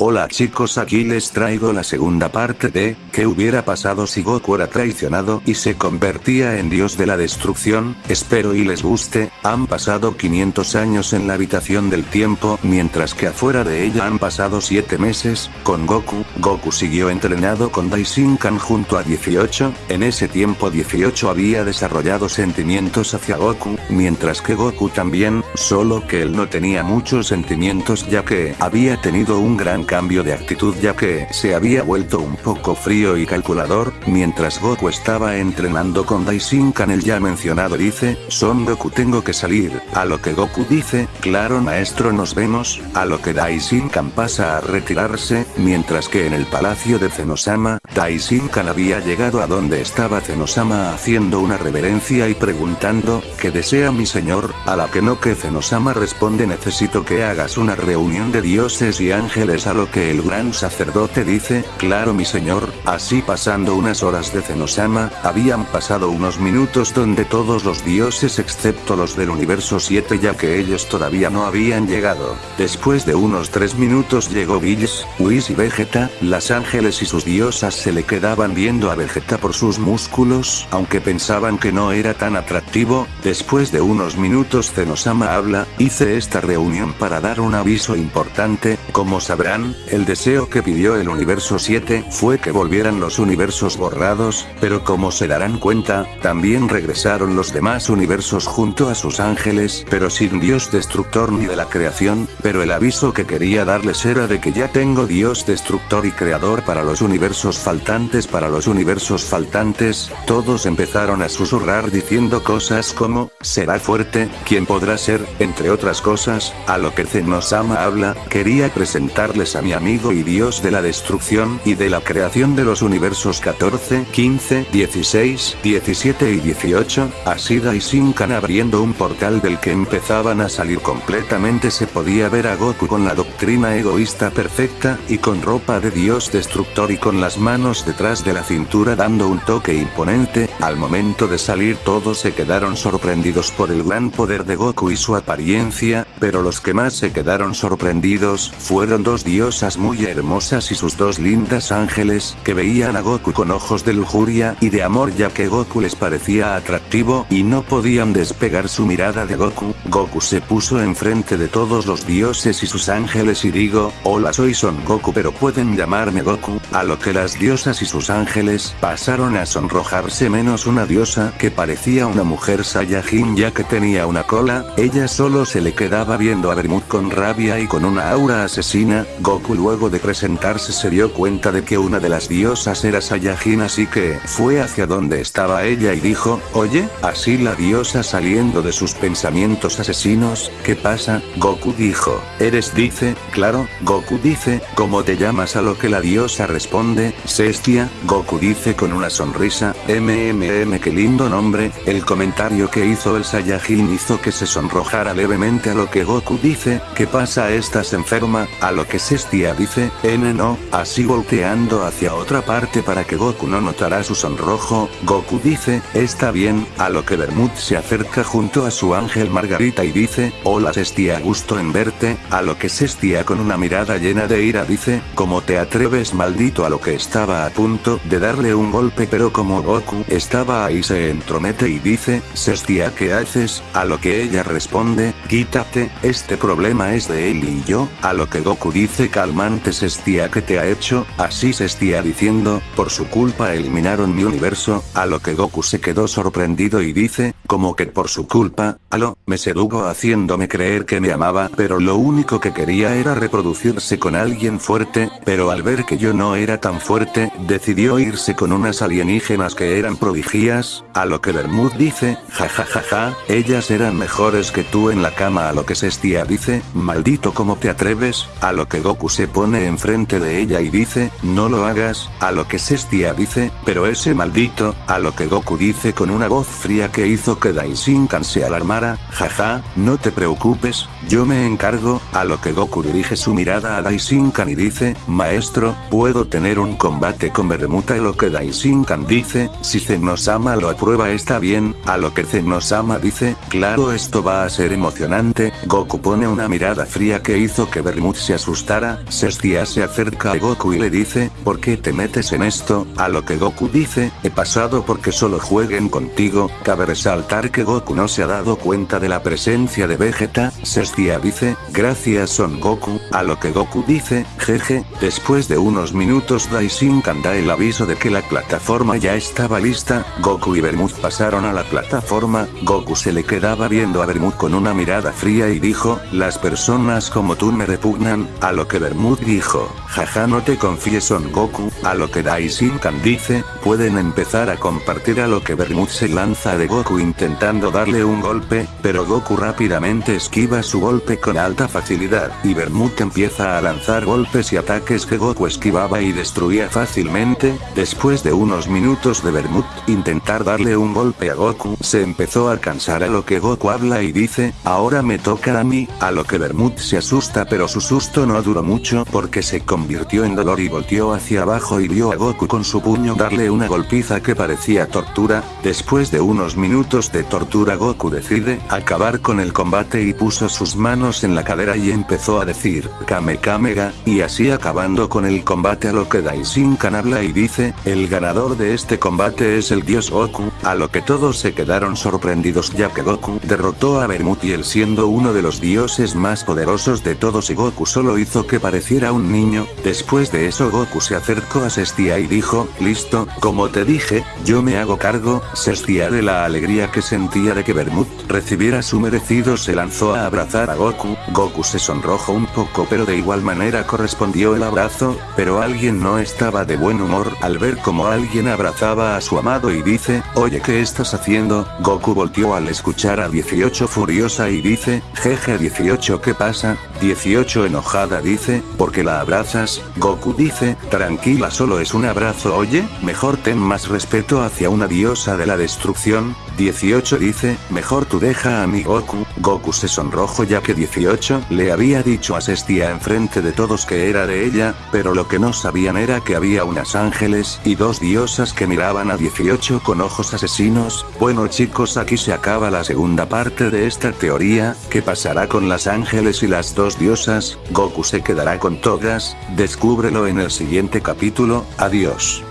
Hola chicos aquí les traigo la segunda parte de, ¿qué hubiera pasado si Goku era traicionado y se convertía en dios de la destrucción? Espero y les guste, han pasado 500 años en la habitación del tiempo, mientras que afuera de ella han pasado 7 meses, con Goku, Goku siguió entrenado con Daishinkan junto a 18, en ese tiempo 18 había desarrollado sentimientos hacia Goku, mientras que Goku también, solo que él no tenía muchos sentimientos ya que había tenido un gran cambio de actitud ya que se había vuelto un poco frío y calculador, mientras Goku estaba entrenando con Daishinkan el ya mencionado dice, Son Goku tengo que salir, a lo que Goku dice, claro maestro nos vemos, a lo que Daishinkan pasa a retirarse, mientras que en el palacio de Zenosama, Daishinkan había llegado a donde estaba Zenosama haciendo una reverencia y preguntando, ¿qué desea mi señor? A la que no que Zenosama responde necesito que hagas una reunión de dioses y ángeles a lo que el gran sacerdote dice, claro mi señor, así pasando unas horas de Zenosama, habían pasado unos minutos donde todos los dioses excepto los del universo 7 ya que ellos todavía no habían llegado. Después de unos 3 minutos llegó Bills, Whis y Vegeta, las ángeles y sus diosas se le quedaban viendo a Vegeta por sus músculos, aunque pensaban que no era tan atractivo, después de unos minutos Zenosama habla, hice esta reunión para dar un aviso importante, como sabrán, el deseo que pidió el universo 7 fue que volvieran los universos borrados, pero como se darán cuenta, también regresaron los demás universos junto a sus ángeles, pero sin dios destructor ni de la creación, pero el aviso que quería darles era de que ya tengo dios destructor y creador para los universos faltantes para los universos faltantes, todos empezaron a susurrar diciendo cosas como, será fuerte, ¿quién podrá ser, entre otras cosas, a lo que Zenosama habla, quería presentarles a mi amigo y dios de la destrucción y de la creación de los universos 14, 15, 16, 17 y 18, así Daishinkan abriendo un portal del que empezaban a salir completamente. Se podía ver a Goku con la doctrina egoísta perfecta, y con ropa de dios destructor y con las manos detrás de la cintura dando un toque imponente, al momento de salir todos se quedaron sorprendidos por el gran poder de Goku y su apariencia, pero los que más se quedaron sorprendidos, fueron dos dioses muy hermosas y sus dos lindas ángeles, que veían a Goku con ojos de lujuria y de amor ya que Goku les parecía atractivo y no podían despegar su mirada de Goku. Goku se puso enfrente de todos los dioses y sus ángeles y digo, hola soy Son Goku pero pueden llamarme Goku, a lo que las diosas y sus ángeles pasaron a sonrojarse menos una diosa que parecía una mujer Saiyajin ya que tenía una cola, ella solo se le quedaba viendo a Bermud con rabia y con una aura asesina, Goku luego de presentarse se dio cuenta de que una de las diosas era Saiyajin así que fue hacia donde estaba ella y dijo, oye, así la diosa saliendo de sus pensamientos asesinos, ¿qué pasa? Goku dijo, eres dice, claro, Goku dice, ¿cómo te llamas? A lo que la diosa responde, Cestia, Goku dice con una sonrisa, mmm qué lindo nombre, el comentario que hizo el Saiyajin hizo que se sonrojara levemente a lo que Goku dice, ¿qué pasa? Estás enferma, a lo que se Bestia dice, N no, así volteando hacia otra parte para que Goku no notara su sonrojo, Goku dice, está bien, a lo que Bermud se acerca junto a su ángel Margarita y dice, hola Sestia gusto en verte, a lo que Sestia con una mirada llena de ira dice, ¿cómo te atreves maldito a lo que estaba a punto de darle un golpe pero como Goku estaba ahí se entromete y dice, Sestia ¿qué haces? A lo que ella responde, quítate, este problema es de él y yo, a lo que Goku dice calmante Sestia que te ha hecho, así Sestia diciendo, por su culpa eliminaron mi universo, a lo que Goku se quedó sorprendido y dice, como que por su culpa, aló, me sedugo haciéndome creer que me amaba pero lo único que quería era reproducirse con alguien fuerte, pero al ver que yo no era tan fuerte, decidió irse con unas alienígenas que eran prodigias, a lo que Bermud dice, jajajaja, ellas eran mejores que tú en la cama a lo que Sestia dice, maldito como te atreves, a lo que Goku se pone enfrente de ella y dice, no lo hagas, a lo que Sestia dice, pero ese maldito, a lo que Goku dice con una voz fría que hizo que Daishinkan se alarmara, jaja, no te preocupes, yo me encargo, a lo que Goku dirige su mirada a Daishinkan y dice, maestro, puedo tener un combate con Bermuta y lo que Daishinkan dice, si Zenosama lo aprueba está bien, a lo que Zenosama dice, claro esto va a ser emocionante, Goku pone una mirada fría que hizo que Bermud se asustara Sestia se acerca a Goku y le dice, ¿por qué te metes en esto? A lo que Goku dice, he pasado porque solo jueguen contigo, cabe resaltar que Goku no se ha dado cuenta de la presencia de Vegeta, Sestia dice, gracias Son Goku, a lo que Goku dice, jeje, después de unos minutos Daishinkan da el aviso de que la plataforma ya estaba lista, Goku y Bermud pasaron a la plataforma, Goku se le quedaba viendo a Bermud con una mirada fría y dijo, las personas como tú me repugnan, a lo que Bermud dijo, jaja no te confíes Son Goku, a lo que Daishinkan dice, pueden empezar a compartir a lo que Bermud se lanza de Goku intentando darle un golpe, pero Goku rápidamente esquiva su golpe con alta facilidad, y Bermud empieza a lanzar golpes y ataques que Goku esquivaba y destruía fácilmente, después de unos minutos de Bermud intentar darle un golpe a Goku, se empezó a cansar a lo que Goku habla y dice, ahora me toca a mí, a lo que Bermud se asusta pero su susto no duró mucho porque se convirtió en dolor y volteó hacia abajo y vio a Goku con su puño darle una golpiza que parecía tortura, después de unos minutos de tortura Goku decide acabar con el combate y puso sus manos en la cadera y empezó a decir, Kame Kamega, y así acabando con el combate a lo que Daishinkan habla y dice, el ganador de este combate es el dios Goku, a lo que todos se quedaron sorprendidos ya que Goku derrotó a él siendo uno de los dioses más poderosos de todos y Goku solo hizo que pareciera un niño, después de eso Goku se acercó a Sestia y dijo, listo, como te dije, yo me hago cargo, Sestia de la alegría que sentía de que Bermut recibiera su merecido se lanzó a abrazar a Goku, Goku se sonrojó un poco pero de igual manera correspondió el abrazo, pero alguien no estaba de buen humor al ver como alguien abrazaba a su amado y dice, oye ¿qué estás haciendo? Goku volteó al escuchar a 18 furiosa y dice, jeje 18 ¿qué pasa? 18 enojada dice, porque la abrazas? Goku dice, tranquila solo es un abrazo oye, mejor ten más respeto hacia una diosa de la destrucción, 18 dice, mejor tú deja a mi Goku, Goku se sonrojo ya que 18 le había dicho a Sestia enfrente de todos que era de ella, pero lo que no sabían era que había unas ángeles y dos diosas que miraban a 18 con ojos asesinos, bueno chicos aquí se acaba la segunda parte de esta teoría, ¿qué pasará con las ángeles y las dos diosas? Goku se quedará con todas, descúbrelo en el siguiente capítulo, adiós.